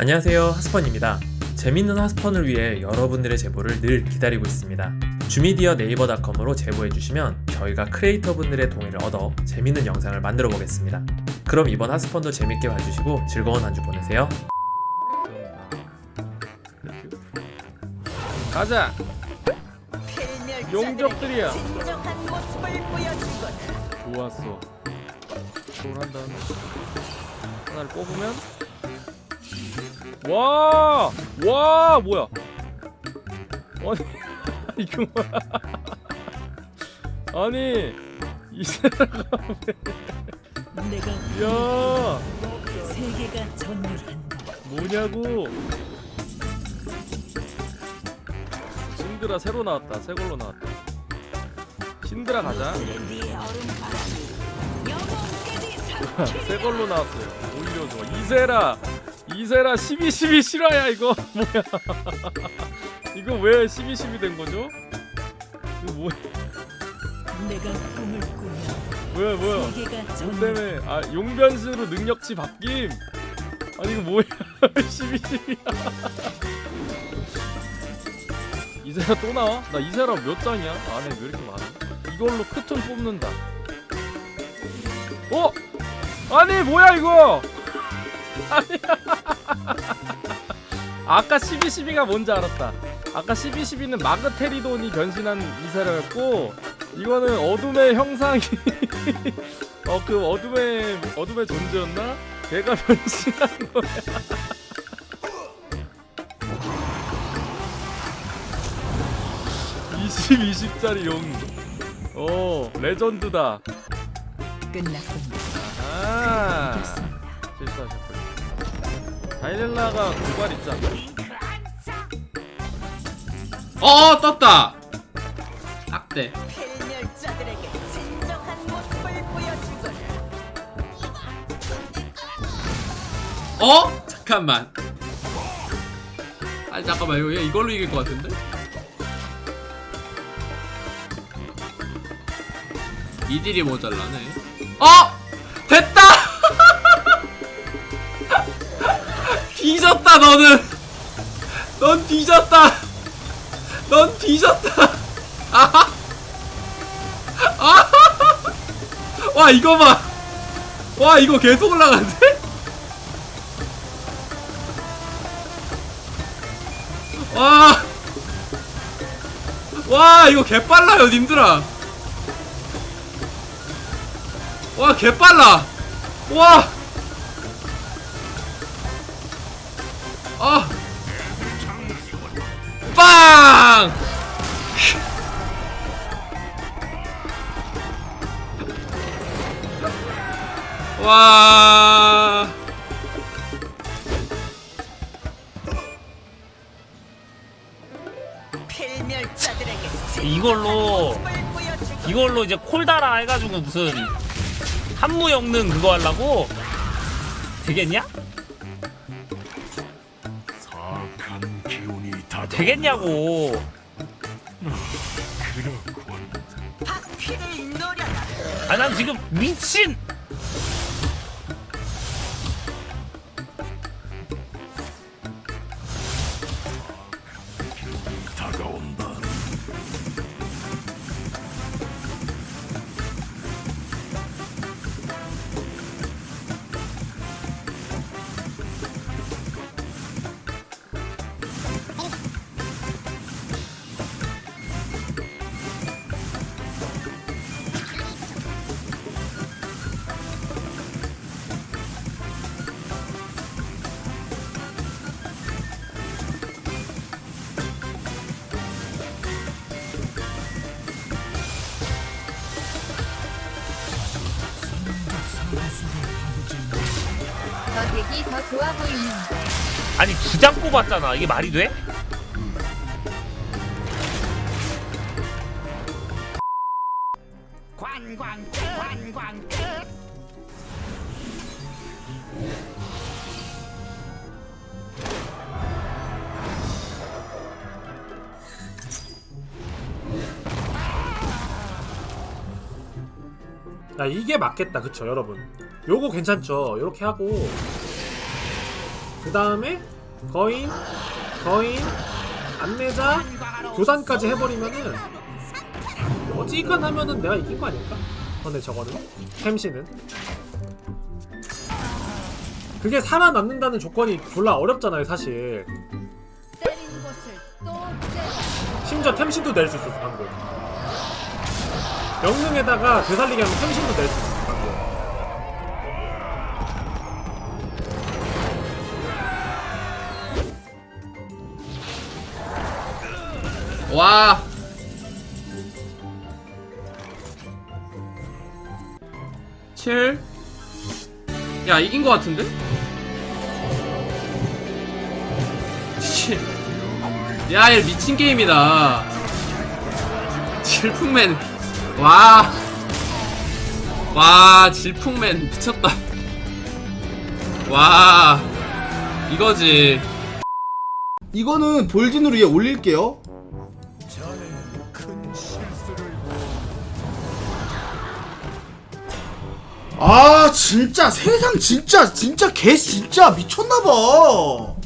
안녕하세요 하스펀입니다. 재밌는 하스펀을 위해 여러분들의 제보를 늘 기다리고 있습니다. 주미디어 네이버닷컴으로 제보해주시면 저희가 크리에이터분들의 동의를 얻어 재밌는 영상을 만들어 보겠습니다. 그럼 이번 하스펀도 재밌게 봐주시고 즐거운 한 주 보내세요. 가자! 용접들이야. 진정한 모습을 보여주거라. 좋았어. 롤한 다음에 하나를 뽑으면 와! 와 뭐야? 아니 이거 뭐야? 아니 이 사람 내가 야. 세계가 전율한다. 뭐냐고? 신드라 새로 나왔다. 새 걸로 나왔다. 신드라 가자. 새 걸로 나왔어요. 오히려 좋아 이세라 이세라 12 12 실화야 이거 뭐야 이거 왜 12 12 된 거죠? 이거 뭐야 내가 꿈을 꾸며 뭐야 뭐야 뭐. 때문에 아 용변수로 능력치 바뀜 아니 이거 뭐야 12 12야 이세라 또 나와? 나 이세라 몇 장이야? 안에 왜 이렇게 많아? 이걸로 크톤 뽑는다 어? 아니 뭐야 이거 아까 1212가 뭔지 알았다. 아까 1212는 마그테리돈이 변신한 이세라였고 이거는 어둠의 형상이 어 그 어둠의 어둠의 존재였나? 걔가 변신한 거야. (20) (20짜리) 용. 어 레전드다. 끝났군요. 아. 실수하셨군요. 다이렐라가 고발 있지 않나? 어 떴다 악대. 어? 잠깐만 아니 잠깐만 이거 얘 이걸로 이길 것 같은데? 이딜이 모자라네 어! 뒤졌다 너는. 넌 뒤졌다. 넌 뒤졌다. 아하. 아하. 와 이거 봐와 이거 계속 올라가는데? 와, 와 이거 개빨라요 님들아. 와 개빨라. 와 아. 빵! 와. 필멸자들에게 이걸로-. 이걸로 이제 콜다라 해가지고 무슨 한무 엮는 그거 하려고 되겠냐? 되겠냐고. 아 난 지금 미친 더 좋아 보이는데 아니 두 장 뽑았잖아 이게 말이 돼? 관광 끝, 관광 끝. 야 이게 맞겠다 그쵸 여러분 요거 괜찮죠 요렇게 하고 그 다음에 거인 거인 안내자 교단까지 해버리면은 어지간하면은 내가 이긴 거 아닐까? 근데 저거는 템시는 그게 살아남는다는 조건이 졸라 어렵잖아요 사실. 심지어 템신도 낼 수 있었어 방금 영능에다가 되살리기 하면 템신도 낼 수 있었어 와. 칠. 야 이긴 거 같은데? 칠. 야, 얘 미친 게임이다. 질풍맨. 와. 와, 질풍맨 미쳤다. 와. 이거지. 이거는 돌진으로 위에 올릴게요. 아 진짜 세상 진짜 진짜 개 진짜 미쳤나봐.